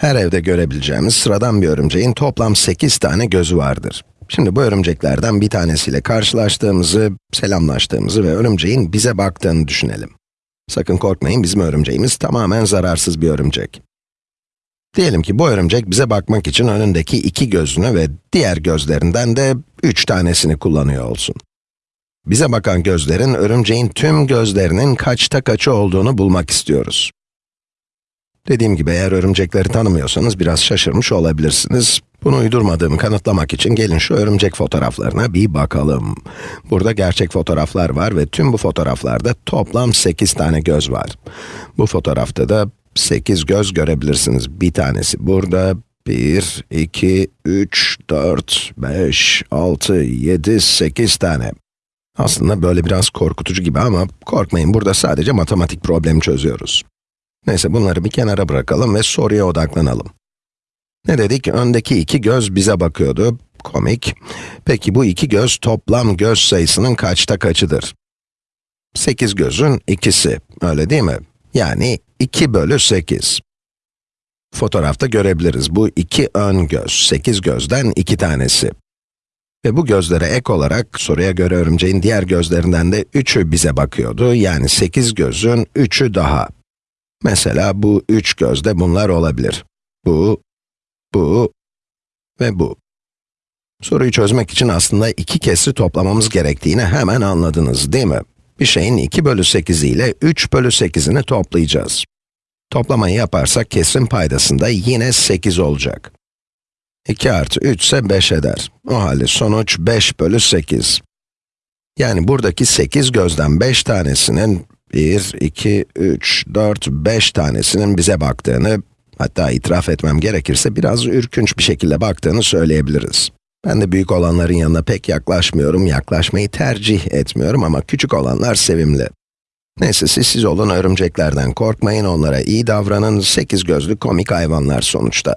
Her evde görebileceğimiz sıradan bir örümceğin toplam 8 tane gözü vardır. Şimdi bu örümceklerden bir tanesiyle karşılaştığımızı, selamlaştığımızı ve örümceğin bize baktığını düşünelim. Sakın korkmayın, bizim örümceğimiz tamamen zararsız bir örümcek. Diyelim ki bu örümcek bize bakmak için önündeki iki gözünü ve diğer gözlerinden de üç tanesini kullanıyor olsun. Bize bakan gözlerin, örümceğin tüm gözlerinin kaçta kaçı olduğunu bulmak istiyoruz. Dediğim gibi eğer örümcekleri tanımıyorsanız biraz şaşırmış olabilirsiniz. Bunu uydurmadığımı kanıtlamak için gelin şu örümcek fotoğraflarına bir bakalım. Burada gerçek fotoğraflar var ve tüm bu fotoğraflarda toplam 8 tane göz var. Bu fotoğrafta da 8 göz görebilirsiniz. Bir tanesi burada, 1, 2, 3, 4, 5, 6, 7, 8 tane. Aslında böyle biraz korkutucu gibi ama korkmayın burada sadece matematik problemi çözüyoruz. Neyse bunları bir kenara bırakalım ve soruya odaklanalım. Ne dedik? Öndeki iki göz bize bakıyordu. Komik. Peki bu iki göz toplam göz sayısının kaçta kaçıdır? 8 gözün ikisi, öyle değil mi? Yani 2 bölü 8. Fotoğrafta görebiliriz. Bu iki ön göz, 8 gözden iki tanesi. Ve bu gözlere ek olarak, soruya göre örümceğin diğer gözlerinden de 3'ü bize bakıyordu. Yani 8 gözün 3'ü daha. Mesela bu üç gözde bunlar olabilir. Bu, bu ve bu. Soruyu çözmek için aslında iki kesri toplamamız gerektiğini hemen anladınız, değil mi? Bir şeyin 2 bölü 8 ile 3 bölü 8'ini toplayacağız. Toplamayı yaparsak kesrin paydasında yine 8 olacak. 2 artı 3 ise 5 eder. O halde sonuç 5 bölü 8. Yani buradaki 8 gözden 5 tanesinin 1, 2, 3, 4, 5 tanesinin bize baktığını, hatta itiraf etmem gerekirse biraz ürkünç bir şekilde baktığını söyleyebiliriz. Ben de büyük olanların yanına pek yaklaşmıyorum, yaklaşmayı tercih etmiyorum ama küçük olanlar sevimli. Neyse siz siz olun, örümceklerden korkmayın, onlara iyi davranın, sekiz gözlü komik hayvanlar sonuçta.